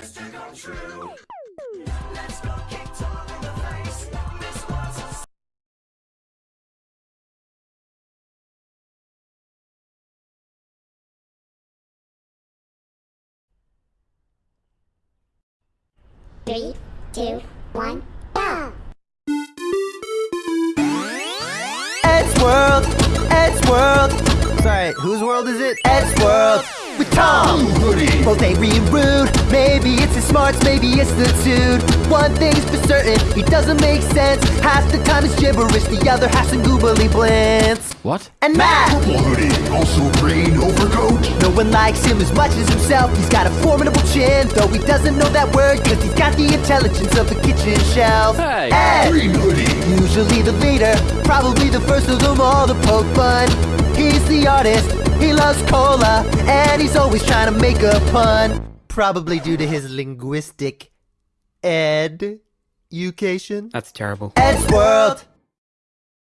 just to come true. Let's go kick Tom in the face. This one's a Three, two, one, go! Eddsworld, Ed's World. Sorry, whose world is it? Eddsworld. With Tom, both angry and rude. Maybe it's his smarts, maybe it's the dude. One thing's for certain, he doesn't make sense. Half the time it's gibberish, the other half's in googly blintz. What? And Matt, Purple hoodie, also green overcoat. no one likes him as much as himself. He's got a formidable chin, though he doesn't know that word, cause he's got the intelligence of the kitchen shelf. Hey. Edd, Green hoodie, Usually the leader, probably the first of them all to poke fun. He's the artist, he loves cola, and he's always trying to make a pun. Probably due to his linguistic education. That's terrible. Eddsworld.